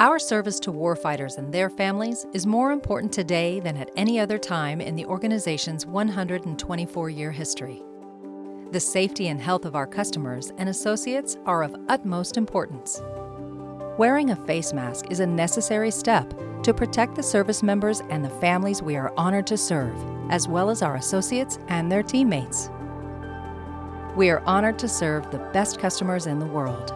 Our service to warfighters and their families is more important today than at any other time in the organization's 124-year history. The safety and health of our customers and associates are of utmost importance. Wearing a face mask is a necessary step to protect the service members and the families we are honored to serve, as well as our associates and their teammates. We are honored to serve the best customers in the world.